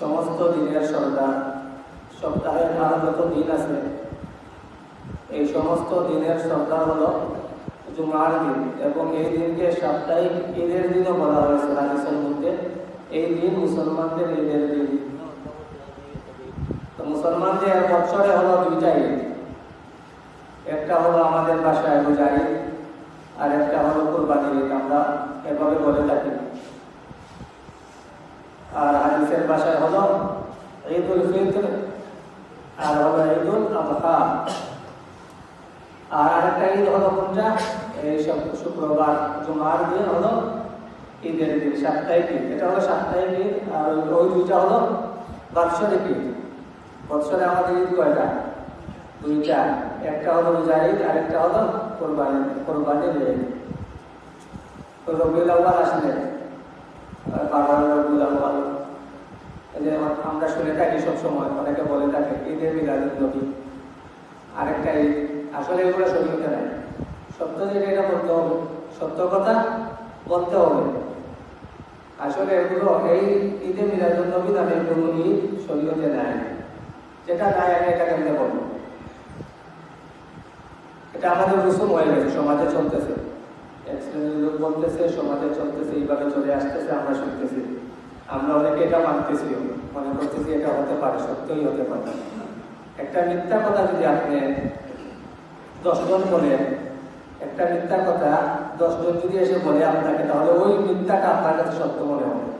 সমস্ত দিনের সর্দার, সপ্তাহের আর যত দিন আছে। এই সমস্ত দিনের সর্দার হলো জুমার দিন এবং এই দিনকে সাপ্তাহিক ঈদের দিনও বলা হয়েছে মধ্যে। এই দিন মুসলমানদের ঈদের দিন। তো মুসলমানদের বছরে হলো দুইটা ঈদ একটা হলো আমাদের বাসায় রোজা ঈদ আর একটা হলো কোরবানির ঈদ, আমরা এভাবে বলে থাকি। আর হাদিসের বাসায় হলো ঈদুল ফিতর, আর হলো ঈদুল আজহা আর আরেকটা ঈদ হলো কোনটা এই সব শুক্রবার, জুমার দিন হলো ঈদের দিন, সাপ্তাহিক ঈদ। এটা হলো সাপ্তাহিক ঈদ, আর ওই দুইটা হলো বাৎসরিক ঈদ। বৎসরে আমাদের ঈদ কয়টা দুইটা, একটা হলো রোজা ঈদ আর একটা হলো কোরবানি কোরবানির ঈদ রবিউল আসলে যে আমরা শুনে থাকি সবসময়, অনেকে বলে থাকে, ঈদের মিলাদুল নবী। আরেকটা ঈদ, আসলে এগুলো শরীরতে নাই সত্য যেটা, এটা বলতে হবে। সত্য কথা বলতে হবে। আসলে এগুলো এই ঈদে মিলাদুল নবী নামে কোনো ঈদ শরীরতে নাই যেটা নাই আমি এটা কেমনে এটা আমাদের রসুম হয়ে গেছে, সমাজে চলতেছে। লোক বলতেছে, সমাজে চলতেছে, এইভাবে চলে আসতেছে, আমরা শুনতেছি। আমরা অনেকে এটা মানতেছি, মনে করতেছি এটা হতে পারে, সত্যই হতে পারে। একটা মিথ্যা কথা যদি আপনি দশজন বলে একটা মিথ্যা কথা দশজন যদি এসে বলে আপনাকে, তাহলে ওই মিথ্যাটা আপনার কাছে সত্য মনে হবে।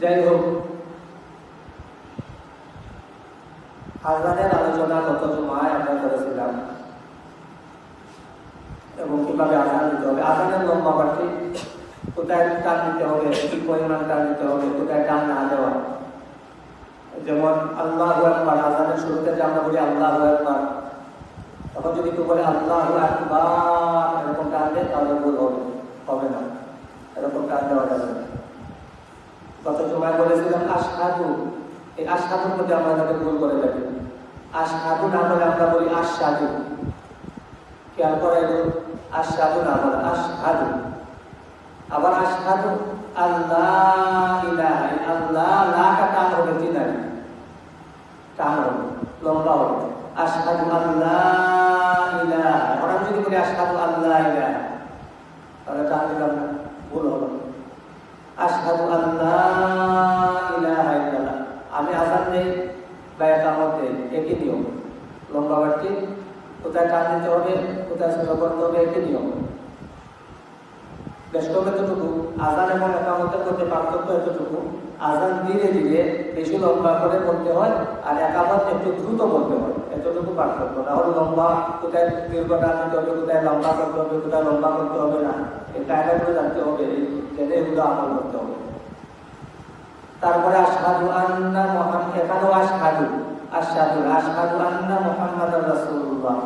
যাই হোক আজানের আলোচনা গত জমায় আমরা করেছিলাম। এবং কীভাবে আজান দিতে হবে আজানের লম্বা পাঠি কোথায় টান দিতে হবে, কি পরিমাণ টান দিতে হবে, কোথায় টান না দেওয়া। যেমন আল্লাহ একবার আজানের শুরুতে যে আমরা বলি আল্লাহ একবার তখন যদি কেউ বলে আল্লাহ একবার এরকম টান দেয়, তাহলে ভুল হবে হবে না। এরকম টান দেওয়া যাবে না গত সময় বলেছিলাম আশহাদু এই আশহাদুর মধ্যে আমরা তাকে ভুল করে থাকি আশহাদু না বলে আমরা বলি আশাদু খেয়াল করা এগুলো আশাদু না বলে আশহাদু আবার আশহাদু আল্লাহ ইলাহা আল্লাহ লা কা টান হবে তিনারি টান হবে লম্বা হবে আশহাদু আল্লাহ ইলাহা আমরা যদি বলি আশহাদু আশহাদু ইলাহা আমি আজান নেই বা একামত একই নিয়ম। লম্বা বাড়তি কোথায় টান দিতে হবে, কোথায় সেবা করতে হবে, একই নিয়ম। বেশ এতটুকু, আজান এবং একামতের মধ্যে পার্থক্য এতটুকু। আজান ধীরে ধীরে বেশি লম্বা করে বলতে হয় আর একামত একটু দ্রুত বলতে হয়। এতটুকু পার্থক্য। তাহলে লম্বা, কোথায় দীর্ঘ টান দিতে হবে, কোথায় লম্বা করতে হবে, কোথায় লম্বা করতে হবে না। এই কায়দাগুলো জানতে হবে। এগুলো আমল করতে হবে তারপরে আশহাদু আন্না মুহাম্মদ, এখানেও আশহাদু আশহাদু আশহাদু আন্না মুহাম্মাদুর রাসূলুল্লাহ।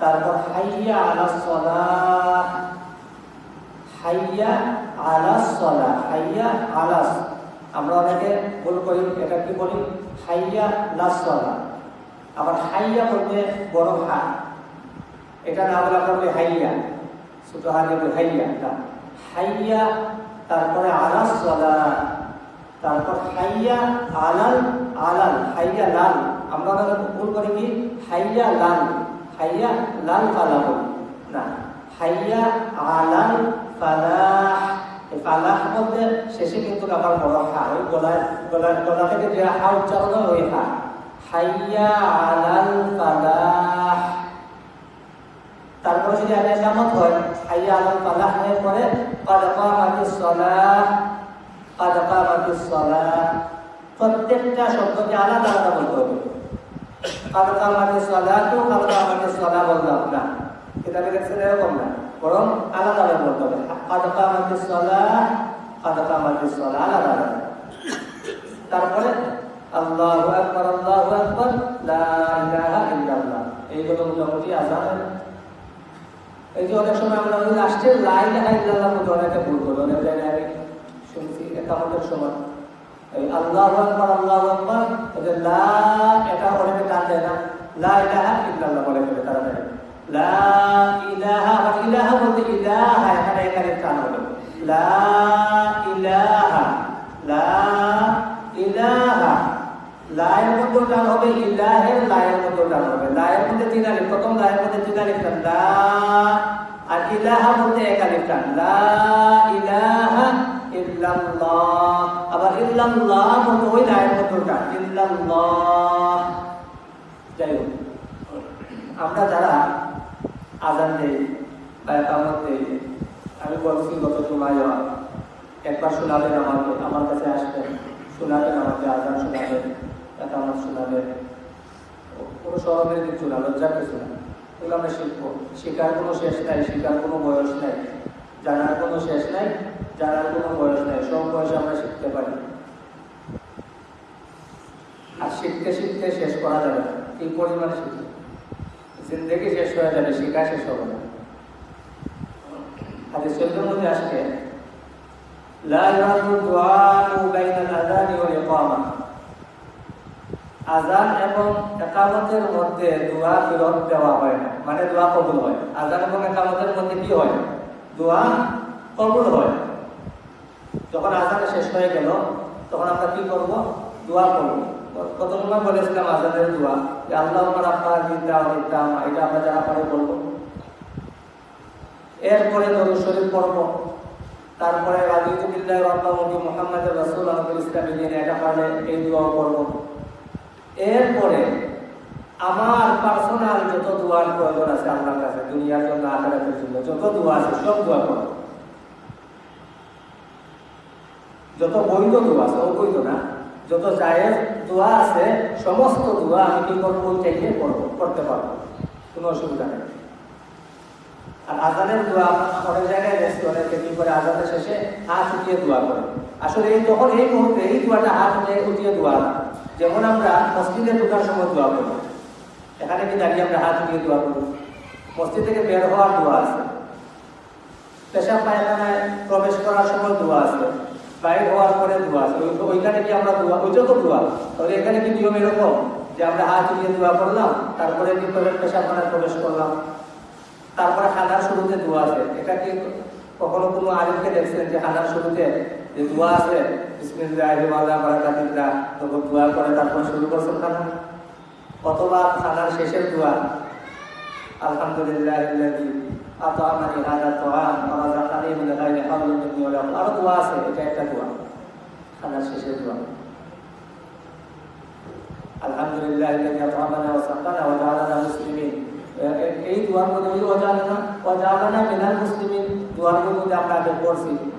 তারপর হাইয়া আলা সালাহ, হাইয়া আলা সালাহ, হাইয়া আলাস আমরা অনেকে ভুল করি, এটা কি বলি? হাইয়া লাস আবার হাইয়া বলতে বড় হা, এটা না বলে বলি হাইয়া, ছোট বলি হাইয়া হাইয়া তারপরে আলাস তারপর হাইয়া আলাল আলাল, হাইয়া লাল। আমরা তাহলে ভুল করি কি? হাইয়া লাল হাইয়া লাল ফালা বলি না, হাইয়া আলাল ফালাহ। ফালাহ বলতে শেষে কিন্তু আমার বড় হা, ওই গলায় গলায় গলা থেকে যে হা উচ্চারণ ওই হা। হাইয়া আলাল ফালাহ। তারপরে যদি আলিয়া কামত হয়, আইয়া আলম কালাহ হয়ে পরে কাদকা মাতুস সলাহ কাদকা মাতুস সলাহ। প্রত্যেকটা শব্দকে আলাদা আলাদা বলতে হবে। কাদকা মাতুস সলাহ তো কাদকা মাতুস সলাহ বললাম না কিতাবে দেখছেন এরকম না। বরং আলাদা আলাদা বলতে হবে। কাদকা মাতুস সলাহ কাদকা মাতুস সলাহ আলাদা আলাদা। তারপরে, আল্লাহু আকবার আল্লাহু আকবার, লা ইলাহা ইল্লাল্লাহ মোটামুটি আজানের এই যে অনেক সময় আমরা লাস্টের লাই ইল্লাল্লাহ মধ্যে অনেকে ভুল করি অনেক জায়গায় আমি শুনছি, একামতের সময়। এই আল্লাহ আকবার আল্লাহ আকবার, ওদের লা এটা অনেকে টান দেয় না। লা ইলাহা ইল্লাল্লাহ বলে ফেলে তারা দেয়। লা ইলাহা ইলাহা বলতে ইলাহা, এখানে এখানে টান হবে। লা ইলাহা, লা লায়ের মধ্যে টান হবে ইলাহের লায়ের মধ্যে টান হবে। লায়ের মধ্যে তিন আলিফ, প্রথম লায়ের মধ্যে তিন আলিফ টান, লা আর ইলাহা বলতে এক আলিফ টান, লা ইলাহা ইল্লাল্লাহ। আবার ইল্লাল্লাহ বলতে ওই লায়ের মধ্যে টান ইল্লাল্লাহ। যাই হোক, আমরা যারা আজান দেই বা একামত দেই, আমি বলছি গত জুমায় একবার শোনাবেন আমাকে, আমার কাছে আসবেন, শোনাবেন আমাকে, আজান শোনাবেন। একামত শোনাবেন কোনো সরমের কিছু না, লজ্জার কিছু না। এগুলো আমরা শিখব। শেখার কোনো শেষ নাই, শেখার কোনো বয়স নাই। জানার কোনো শেষ নাই, জানার কোনো বয়স নাই। সব বয়সে আমরা শিখতে পারি। আর শিখতে শিখতে শেষ করা যাবে না। এই পরিমাণে শিখতে জিন্দগি শেষ হয়ে যাবে, শেখা শেষ হবে না। হাদিস শরীফের মধ্যে আসছে, লা ইউরাদু দুআউ বাইনাল আযানি ওয়াল ইকামা। আজান এবং একামতের মধ্যে দোয়া ফেরত দেওয়া হয় না। মানে দোয়া কবুল হয়। আজান এবং একামতের মধ্যে কি হয়? দোয়া কবুল হয়। যখন আজান শেষ হয়ে গেল, তখন আমরা কি করব? দোয়া করব। কত সময় বলেছিলাম আজানের দোয়া। যে আল্লাহ আমার আপনার দিদা দিদাম এটা আমরা যারা পারে বলব। এরপরে দরুদ শরীফ পড়ব। তারপরে রব্বামুখী মোহাম্মদ রসুল আহমদুল ইসলামী এটা পারলে এই দোয়া করব এরপরে আমার পার্সোনাল যত দোয়ার প্রয়োজন আছে আপনার কাছে, দুনিয়ার জন্য, আখেরাতের জন্য, যত দোয়া আছে, সব দোয়া করব যত বৈধ দোয়া আছে, অবৈধ না, যত জায়েজ দোয়া আছে, সমস্ত দোয়া আমি কি করব চাইলে করব, করতে পারব। কোনো অসুবিধা নেই। আর আজানের দোয়া অনেক জায়গায় দেখছি অনেকে কি করে আজানের শেষে হাত উঠিয়ে দোয়া করে। আসলে এই তখন এই মুহূর্তে এই দোয়াটা হাত উঠিয়ে দোয়া যেমন আমরা মসজিদে ঢোকার সময় দোয়া করি এখানে কি দাঁড়িয়ে আমরা হাত উঠিয়ে দোয়া করি মসজিদ থেকে বের হওয়ার দোয়া আছে। পেশা পায়খানায় প্রবেশ করার সময় দোয়া আছে। বাইরে হওয়ার পরে দোয়া আছে। ওইখানে কি আমরা দোয়া ওইটা তো দোয়া। তাহলে এখানে কি নিয়ম এরকম? যে আমরা হাত উঠিয়ে দোয়া করলাম, তারপরে কি পেশাখানায় প্রবেশ করলাম। তারপরে খানার শুরুতে দোয়া আছে। এটা কি কখনো কোনো আলিমকে দেখছেন যে খানার শুরুতে যে দোয়া আছে? দোয়া করে তারপর শুরু করছেন খানা অথবা খানার শেষের দোয়া? আলহামদুলিল্লাহ আতামানি হাদা তুআম ওয়া রাযাকানি মিন আছে, এটা একটা দোয়া, খানার শেষের দোয়া। আলহামদুলিল্লাহ ওয়া ওয়া জাআলানা মুসলিমিন। এ- এই দোয়ার মধ্যে ওই ওয়াজালানা ওয়াজালানা মিনাল মুসলিমিন। দোয়ার মধ্যে আমরা আগে পড়ছি।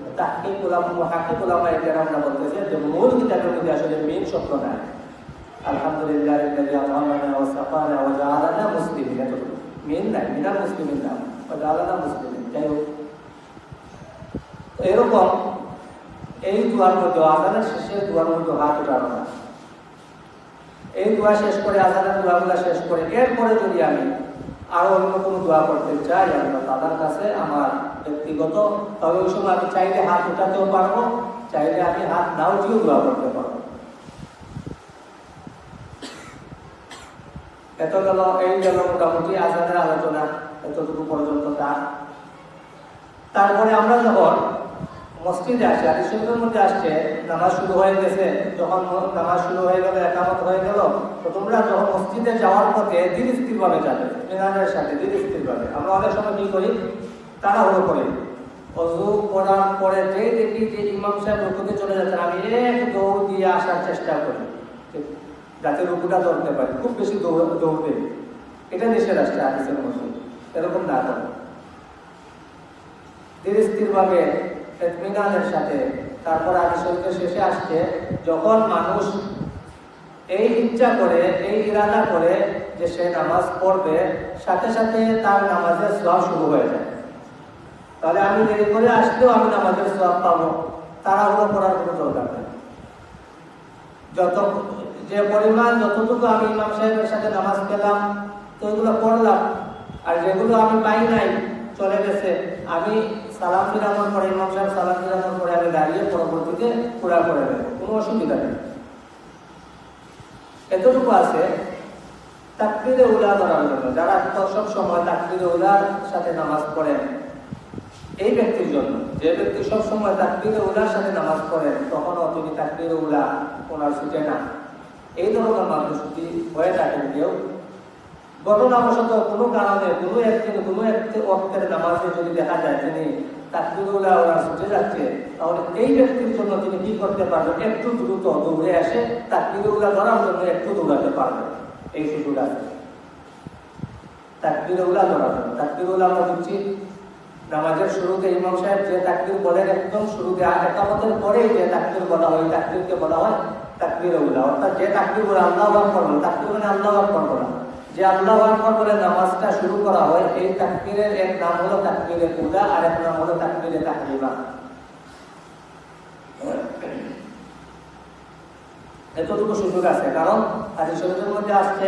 উলামা মুহাক্কিক উলামা এর আমরা বলতেছে, যে মূল কিতাবের মধ্যে আসলে মেইন শব্দ নাই। আলহামদুলিল্লাহ হোক। এরকম এই দোয়ার মধ্যে আজানের শেষে দোয়ার মধ্যে হাত উঠানো এই দোয়া শেষ করে, আজানের দোয়াগুলা শেষ করে, এরপরে যদি আমি আরও অন্য কোনো দোয়া করতে চাই আল্লাহ তাদের কাছে আমার ব্যক্তিগত, তবে ওই সময় আমি চাইলে হাত উঠাতেও পারব, চাইলে আমি হাত না উঠিয়েও দোয়া করতে পারব। এত গেল, এই গেল মোটামুটি আজানের আলোচনা, এতটুকু পর্যন্ত তার। তারপরে আমরা যখন মসজিদে আসে আদি শরীফের মধ্যে আসছে, নামাজ শুরু হয়ে গেছে, যখন নামাজ শুরু হয়ে গেল, একামত হয়ে গেল তো তোমরা যখন মসজিদে যাওয়ার পথে ধীর স্থির ভাবে যাবে, মিনারের সাথে ধীর স্থির ভাবে আমরা অনেক সময় কি করি? তাড়াহুড়ো করি অজু করার পরে যেই দেখি যে ইমাম সাহেব রুকুতে চলে যাচ্ছেন, আমি এক দৌড় দিয়ে আসার চেষ্টা করি। যাতে রুকুটা ধরতে পারি, খুব বেশি দৌড় দৌড় দেই এটা নিষেধ আসছে আদিসের মধ্যে এরকম না ধীর স্থির ভাবে এতমিনানের সাথে তারপর আদি শরীফের শেষে আসছে, যখন মানুষ এই ইচ্ছা করে, এই ইরাদা করে যে সে নামাজ পড়বে, সাথে সাথে তার নামাজের সব শুরু হয়ে যায়। তাহলে আমি দেরি করে আসলেও আমি নামাজের সব পাবো। তাড়াহুড়ো করার কোনো দরকার নেই। যত যে পরিমাণ, যতটুকু আমি ইমাম সাহেবের সাথে নামাজ পেলাম তো এগুলো পড়লাম, আর যেগুলো আমি পাই নাই, চলে গেছে। আমি সালাম ফিরানোর পরে, ইমাম সাহেব সালাম ফিরানোর পরে আমি দাঁড়িয়ে পরবর্তীতে পুরা করে দেবো কোনো অসুবিধা নেই। এতটুকু আছে। তাকবিরে উলা ধরার জন্য, যারা সব সময় তাকবিরে উলার সাথে নামাজ পড়েন এই ব্যক্তির জন্য। যে ব্যক্তি সব সময় তাকবিরে উলার সাথে নামাজ পড়েন তখনও তিনি তাকবিরে উলা ওনার ছুটে না। এই ধরনের মানুষ যদি হয়ে থাকেন কেউ, ঘটনাবশত কোনো কারণে কোনো একদিন কোনো একটি অর্থের নামাজে যদি দেখা যায় তিনি তাকবিরুল্লাহ ওনার ছুটে যাচ্ছে, তাহলে এই ব্যক্তির জন্য তিনি কি করতে পারবেন? একটু দ্রুত দৌড়ে আসে তাকবিরুল্লাহ ধরার জন্য একটু দৌড়াতে পারবেন। এই সুযোগ আছে। তাকবিরুল্লাহ ধরার জন্য তাকবিরুল্লাহ আমরা বুঝছি নামাজের শুরুতে ইমাম সাহেব যে তাকবির বলেন, একদম শুরুতে আর একামতের পরেই যে তাকবির বলা হয়, তাকবিরকে বলা হয় তাকবির উল্লাহ অর্থাৎ যে তাকবির বলে আল্লাহ আকবর বলে, তাকবির মানে আল্লাহ আকবর বলা। যে আল্লাহ আকবর বলে নামাজটা শুরু করা হয়, এই তাকবীরের এক নাম হলো তাকবীরে উলা আর এক নাম হলো তাকবীরে তাহরিমা এতটুকু সুযোগ আছে, কারণ হাদিস শরীফের মধ্যে আসছে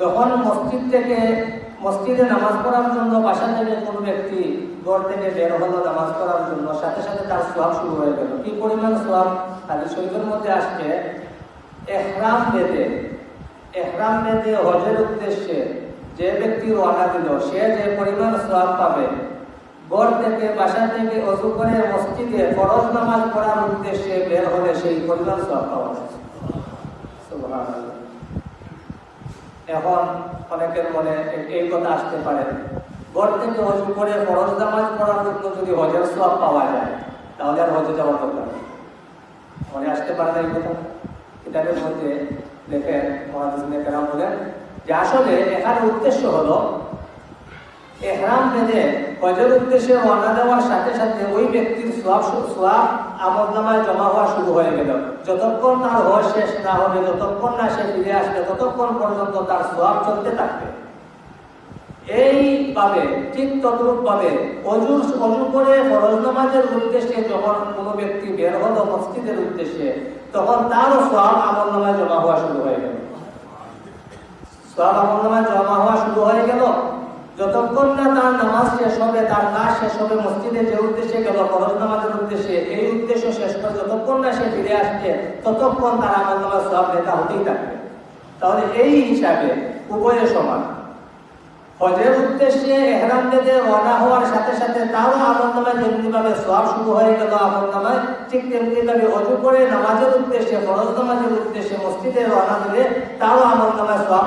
যখন মসজিদ থেকে, মসজিদে নামাজ পড়ার জন্য বাসা থেকে কোনো ব্যক্তি ঘর থেকে বের হলো নামাজ পড়ার জন্য, সাথে সাথে তার সোয়াব শুরু হয়ে গেল। কি পরিমাণ সোয়াব? তাদের শরীফের মধ্যে আসছে, এহরাম বেঁধে এহরাম বেঁধে হজের উদ্দেশ্যে যে ব্যক্তি রওনা দিল, সে যে পরিমাণ সোয়াব পাবে। থেকে, বাসা থেকে, অজু করে মসজিদে ফরজ নামাজ পড়ার উদ্দেশ্যে বের হলে সেই পরিমাণ সোয়াব পাওয়া এখন অনেকের মনে এই কথা আসতে পারে। ঘর থেকে হজু করে ফরজ নামাজ পড়ার জন্য যদি হজের সব পাওয়া যায়, তাহলে আর হজে যাওয়ার দরকার মনে আসতে পারে না এই কথা? কিতাবের মধ্যে দেখেন মহাদিসিনে কেরাম বলেন যে আসলে এখানে উদ্দেশ্য হলো, এহরাম বেঁধে হজের উদ্দেশ্যে রওনা দেওয়ার সাথে সাথে ওই ব্যক্তির সোয়াব সোয়াব আমদনামায় জমা হওয়া শুরু হয়ে গেল। যতক্ষণ তার হজ শেষ না হবে, যতক্ষণ না সে ফিরে আসবে, ততক্ষণ পর্যন্ত তার সোয়াব চলতে থাকবে। এইভাবে, ঠিক তদ্রুপ ভাবে অজুর অজু করে ফরজ নামাজের উদ্দেশ্যে যখন কোনো ব্যক্তি বের হলো মসজিদের উদ্দেশ্যে, তখন তারও সোয়াব আমল নামায় জমা হওয়া শুরু হয়ে গেল। সোয়াব আমল নামায় জমা হওয়া শুরু হয়ে গেল। যতক্ষণ না তার নামাজ শেষ হবে, তার কাজ শেষ হবে, মসজিদে যে উদ্দেশ্যে গেল, ফরজ নামাজের উদ্দেশ্যে, এই উদ্দেশ্য শেষ করে যতক্ষণ না সে ফিরে আসছে, ততক্ষণ তার আমল নামাজ সব লেখা হতেই থাকবে। তাহলে এই হিসাবে উভয় সমান। হজের উদ্দেশ্যে এহরাম বেঁধে রওনা হওয়ার সাথে সাথে তারও আমল তেমনিভাবে সব শুরু হয়ে গেল আমল নামায় ঠিক তেমনিভাবে অজু করে নামাজের উদ্দেশ্যে, ফরজ নামাজের উদ্দেশ্যে মসজিদে রওনা দিলে তারও আমল নামায় সব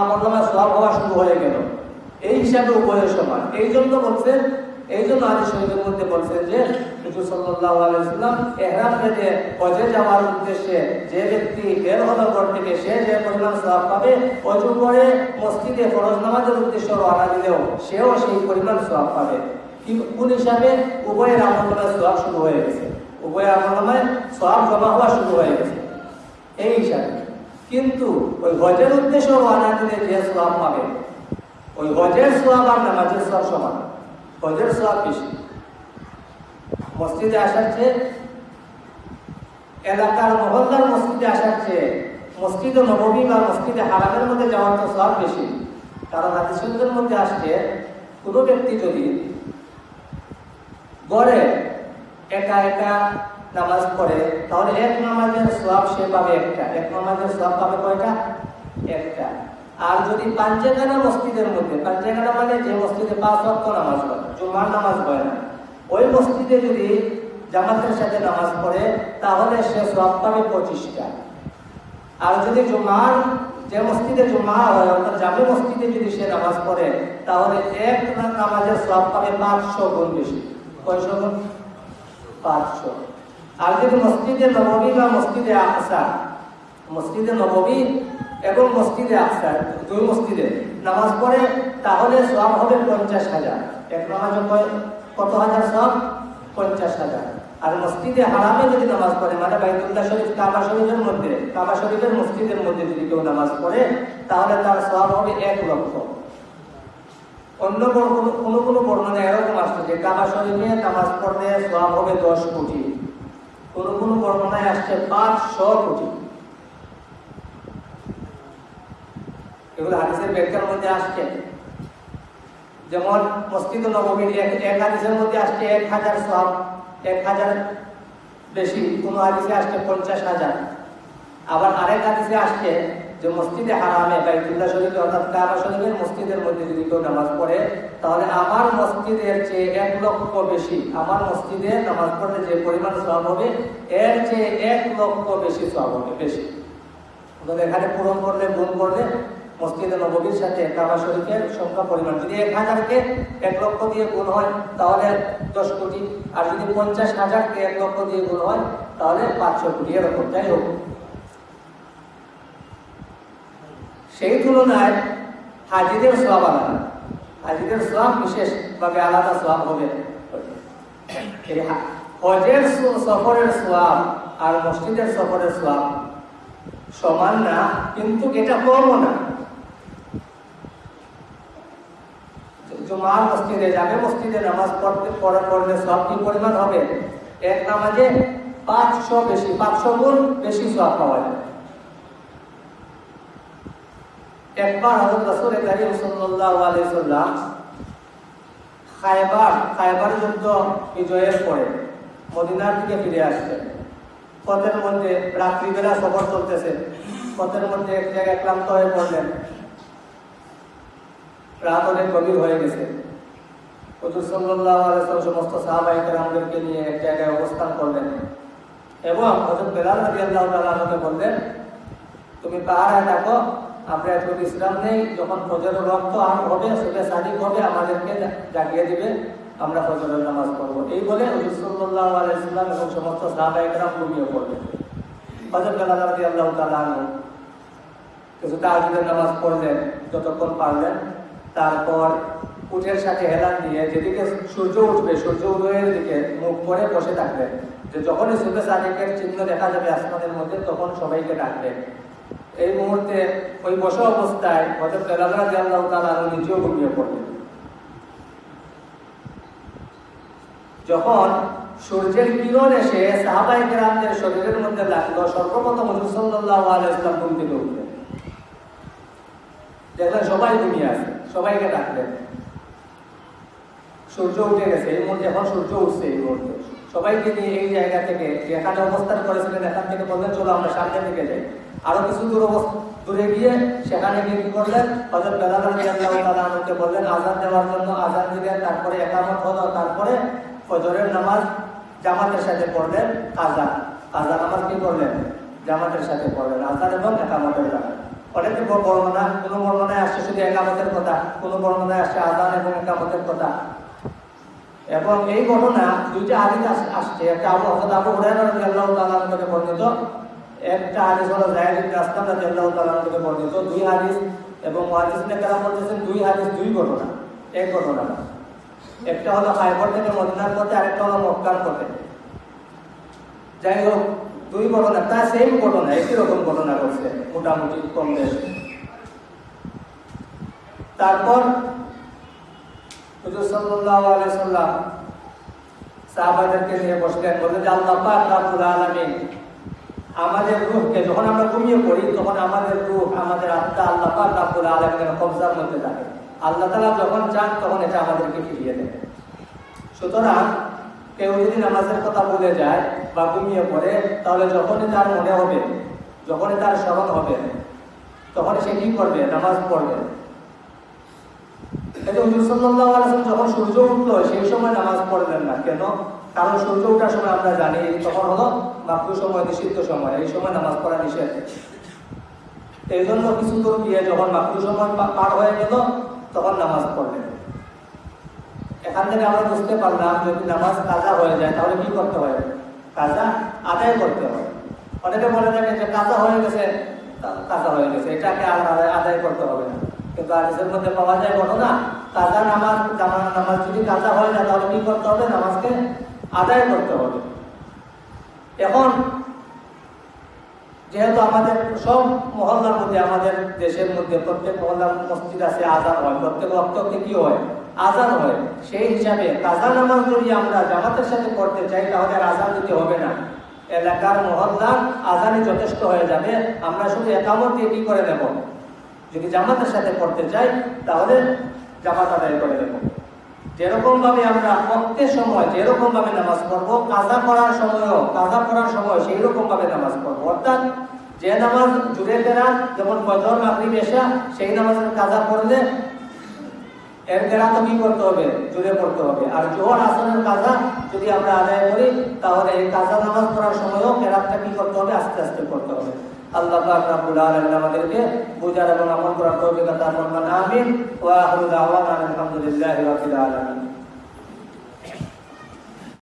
আমল নামায় সব হওয়া শুরু হয়ে গেল। এই হিসাবে উভয় সমান। এই জন্য বলছেন এই জন্য আদি শহীদের মধ্যে বলছেন যে হুজুর সাল্লাল্লাহু আলাইহি সাল্লাম ইহরাম বেঁধে হজে যাওয়ার উদ্দেশ্যে যে ব্যক্তি বের হলো ঘর থেকে, সে যে পরিমাণ সওয়াব পাবে, অজু করে মসজিদে ফরজ নামাজের উদ্দেশ্যে রওনা দিলেও সেও সেই পরিমাণ সওয়াব পাবে। কোন হিসাবে? উভয়ের আমল নামায় সওয়াব শুরু হয়ে গেছে। উভয়ের আমল নামায় সওয়াব জমা হওয়া শুরু হয়ে গেছে। এই হিসাবে। কিন্তু ওই হজের উদ্দেশ্য রওনা দিলে যে সওয়াব পাবে? ওই হজের সোয়াব আর নামাজের সোয়াব সমান। হজের সোয়াব বেশি। মসজিদে আসার চেয়ে এলাকার মহল্লার মসজিদে আসার চেয়ে মসজিদে নবমী বা মসজিদে হারামের মধ্যে যাওয়ার তো সব বেশি। কারণ হাদিসের মধ্যে আসছে, কোনো ব্যক্তি যদি গড়ে একা একা নামাজ পড়ে, তাহলে এক নামাজের সব সে পাবে একটা। এক নামাজের সব পাবে কয়টা? একটা। আর যদি পাঞ্চেখানা মসজিদের মধ্যে পাঞ্চেখানা মানে যে মসজিদে পাঁচ ওয়াক্ত নামাজ পড়ে, জুমার নামাজ পড়ে না, ওই মসজিদে যদি জামাতের সাথে নামাজ পড়ে, তাহলে সে সব পাবে পঁচিশটা। আর যদি জুমার, যে মসজিদে জুমা হয়, অর্থাৎ জামে মসজিদে যদি সে নামাজ পড়ে, তাহলে এক নামাজের সব পাবে পাঁচশো গুণ বেশি। কয়শো গুণ? পাঁচশো। আর যদি মসজিদে নবমী বা মসজিদে আসা মসজিদে নবমী এবং মসজিদে আকসার দুই মসজিদে। নামাজ পড়ে, তাহলে সব হবে পঞ্চাশ হাজার। এক নামাজ কত হাজার সব পঞ্চাশ হাজার। আর মসজিদে হারামে যদি নামাজ পড়ে মানে বাইতুল্লাহ শরীফ, কাবা শরীফের মধ্যে, কাবা শরীফের মসজিদের মধ্যে যদি কেউ নামাজ পড়ে, তাহলে তার সব হবে এক লক্ষ। অন্য কোনো কোনো বর্ণনা এরকম আসছে যে কাবা শরীফে নামাজ পড়লে সব হবে দশ কোটি। কোনো কোনো বর্ণনায় আসছে পাঁচশো কোটি। এগুলো হাদিসের ব্যাখ্যার মধ্যে আসছে। যেমন মসজিদ নবমীর এক হাদিসের মধ্যে আসছে এক হাজার সব, এক হাজার বেশি। কোনো হাদিসে আসছে পঞ্চাশ হাজার। আবার আরেক হাদিসে আসছে যে মসজিদে হারামে বাইতুল্লাহ শরীফে অর্থাৎ কাবা শরীফের মসজিদের মধ্যে যদি কেউ নামাজ পড়ে, তাহলে আমার মসজিদের চেয়ে এক লক্ষ বেশি, আমার মসজিদে নামাজ পড়লে যে পরিমাণ সব হবে, এর চেয়ে এক লক্ষ বেশি সব হবে, বেশি। এখানে পূরণ করলে, গুণ করলে মসজিদে নবীর সাথে কাবা শরীফের সংখ্যা, পরিমাণ। যদি এক হাজারকে এক লক্ষ দিয়ে গুণ হয়, তাহলে দশ কোটি। আর যদি পঞ্চাশ হাজারকে এক লক্ষ দিয়ে গুণ হয়, তাহলে পাঁচশো কোটি। এরকম, যাই হোক। সেই তুলনায় হাজিদের সব আলাদা। হাজিদের সব বিশেষভাবে আলাদা সব হবে। হজের সফরের সোয়াব আর মসজিদের সফরের সোয়াব সমান না, কিন্তু এটা কমও না। জুমার মসজিদে যাবে, মসজিদে নামাজ পড়তে, পড়া, পড়লে সব কি পরিমাণ হবে? এক নামাজে পাঁচশো বেশি, পাঁচশো গুণ বেশি সব পাওয়া যায়। একবার করিম সাল্লাল্লাহু আলাইহি সাল্লাম খায়বার খায়বার যুদ্ধ বিজয়ের পরে মদিনার দিকে ফিরে আসছেন। পথের মধ্যে রাত্রিবেলা সফর চলতেছে। পথের মধ্যে এক জায়গায় ক্লান্ত হয়ে পড়লেন। রাত অনেক গভীর হয়ে গেছে। হুজুর সাল্লাল্লাহু আলাইহি ওয়াসাল্লাম সমস্ত সাহাবায়ে কেরামদেরকে নিয়ে এক জায়গায় অবস্থান করলেন এবং হযরত বেলাল তাআলা আনহুকে বললেন, তুমি পাহাড়ে থাকো, আমরা একটু বিশ্রাম নেই, যখন ফজরের রক্ত আর হবে, সেটা সাদিক হবে, আমাদেরকে জাগিয়ে দিবে, আমরা ফজরের নামাজ পড়ব। এই বলে হুজুর সাল্লাল্লাহু আলাইহি সাল্লাম এবং সমস্ত সাহাবায়ে কেরাম ঘুমিয়ে পড়লেন। হযরত বেলাল রাদিয়াল্লাহু তাআলা আনহু কিছু তাহাজুদের নামাজ পড়লেন, যতক্ষণ পারলেন তারপর উঠের সাথে হেলান দিয়ে যেদিকে সূর্য উঠবে, সূর্য উদয়ের দিকে মুখ করে বসে থাকবেন যে যখনই সুবে সাদিকের চিহ্ন দেখা যাবে আসমানের মধ্যে, তখন সবাইকে ডাকবেন এই মুহূর্তে ওই বসা অবস্থায় হজরত বেলাদরা জাল্লাহ তালা নিজেও ঘুমিয়ে পড়লেন। যখন সূর্যের কিরণ এসে সাহাবাই গ্রামদের শরীরের মধ্যে লাগল, সর্বপ্রথম হুজুর সাল্লাল্লাহু আলাইহি ওয়াসাল্লাম ঘুম থেকে উঠলেন। দেখলেন সবাই ঘুমিয়ে আছে। সবাইকে ডাকলেন। সূর্য উঠে গেছে, এই মুহূর্তে এখন সূর্য উঠছে এই মুহূর্তে। সবাইকে নিয়ে এই জায়গা থেকে যেখানে অবস্থান করেছিলেন, এখান থেকে বললেন, চলো আমরা সামনের দিকে যাই। আরও কিছু দূর দূরে গিয়ে সেখানে গিয়ে কি করলেন? হজরত রাদিয়াল্লাহু বললেন, আজান দেওয়ার জন্য আজান দিলেন তারপরে একামত হলো, তারপরে ফজরের নামাজ জামাতের সাথে পড়লেন আজান। আজান নামাজ কি করলেন জামাতের সাথে পড়লেন আজান এবং একামতের নামাজ। অনেকে বর্ণনা কোনো বর্ণনায় আসছে শুধু একামতের কথা, কোনো বর্ণনায় আসছে আদান এবং একামতের কথা। এবং এই ঘটনা দুইটা হাদিস আসছে, একটা আবু হযরত আবু হুরায়রা তাআলা থেকে বর্ণিত, একটা হাদিস হলো তাআলা থেকে বর্ণিত, দুই হাদিস এবং মুহাদ্দিসিনে কেরাম বলতেছেন দুই হাদিস, দুই ঘটনা, এক ঘটনা। একটা হলো খায়বর থেকে মদিনার পথে, আরেকটা হলো মক্কার পথে। যাই হোক দুই ঘটনা, তা সেম ঘটনা, একই রকম ঘটনা ঘটছে, মোটামুটি কম বেশ। তারপর হুজুর আলাইহি সাল্লাম সাহাবাদেরকে নিয়ে বসলেন, বললেন যে আল্লাহ পাক রাব্বুল আলামিন, আমাদের রূহকে যখন আমরা ঘুমিয়ে পড়ি, তখন আমাদের রূহ, আমাদের আত্মা আল্লাহ পাক রাব্বুল আলামিনের কবজার মধ্যে থাকে। আল্লাহ তাআলা যখন চান, তখন এটা আমাদেরকে ফিরিয়ে দেন। সুতরাং কেউ যদি নামাজের কথা বলে যায় বা ঘুমিয়ে পড়ে, তাহলে যখনই তার মনে হবে, যখনই তার স্মরণ হবে তখন সে কি করবে? নামাজ পড়বে। যখন সূর্য উঠল, সেই সময় নামাজ পড়লেন না। কেন? কারণ সূর্য ওঠার সময় আমরা জানি, তখন হলো মাকরু সময়, নিষিদ্ধ সময়, এই সময় নামাজ পড়া নিষেধ। এই জন্য কিছু দূর গিয়ে যখন মাকরু সময় পার হয়ে গেল, তখন নামাজ পড়লেন। এখান থেকে আমরা বুঝতে পারলাম, যদি নামাজ কাজা হয়ে যায়, তাহলে কি করতে হয়? কাজা আদায় করতে হবে। অনেকে বলে থাকে যে কাজা হয়ে গেছে কাজা হয়ে গেছে, এটাকে আদায়- করতে হবে না। কিন্তু আদেশের মধ্যে পাওয়া যায় ঘটনা, কাজা নামাজ নামাজ যদি কাজা হয় না, তাহলে কি করতে হবে? নামাজকে আদায় করতে হবে। এখন, যেহেতু আমাদের সব মহল্লার মধ্যে, আমাদের দেশের মধ্যে প্রত্যেক মহল্লার মসজিদ আছে, আজান হয়। প্রত্যেক রক্তকে কি হয়? আজান হয়। সেই হিসাবে কাজা নামাজ যদি আমরা জামাতের সাথে করতে চাই, তাহলে আজান দিতে হবে না। এলাকার মহল্লার আজানই যথেষ্ট হয়ে যাবে। আমরা শুধু একামত দিয়ে কি করে নেব যদি জামাতের সাথে করতে চাই, তাহলে জামাত আদায় করে নেব যেরকম ভাবে আমরা প্রত্যেক সময় যেরকম ভাবে নামাজ পড়ব, কাজা করার সময়ও, কাজা করার সময় সেই রকম ভাবে নামাজ পড়ব। অর্থাৎ যে নামাজ জুড়ে ফেরা যেমন ফজর, মাগরিব, এশা, সেই নামাজের কাজা পড়লে এর তো কি করতে হবে জুড়ে পড়তে হবে। আর জোহর আসনের কাজা যদি আমরা আদায় করি, তাহলে এই কাজা নামাজ পড়ার সময়ও কেরাতটা কি করতে হবে? আস্তে আস্তে করতে হবে। আল্লাহ আমাদেরকে বোঝার এবং আমল করার তৌফিক